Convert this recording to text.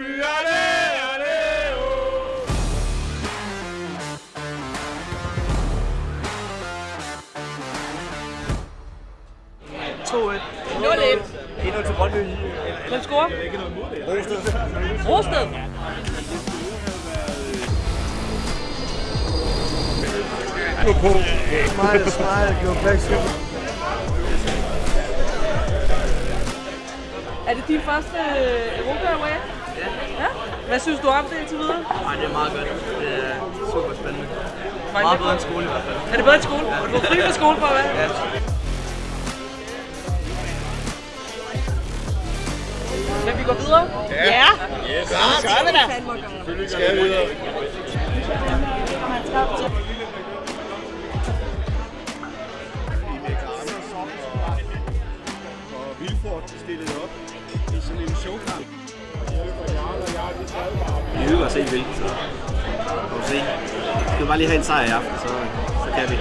Brøndby, allé, allé, oh. Endnu til Brøndby. Hvem scorer? Rosted. Rosted. På. Smile, smile, to Er det din første øh, Europa Away? Ja. ja. Hvad synes du om det indtil videre? Ej, det er meget godt. Det er super spændende. Meget med bedre end skole i hvert fald. Er det bedre end skole? Ja. Du var fri fra skole for hvad? Ja. Men vi går videre. Ja. Yes, Så gør vi da. selvfølgelig skal vi videre. Og Vilfort stillede op i sådan en showkamp også helt vildt. Så må vi se. Vi skal bare lige have en sejr i aften, så, så kan vi.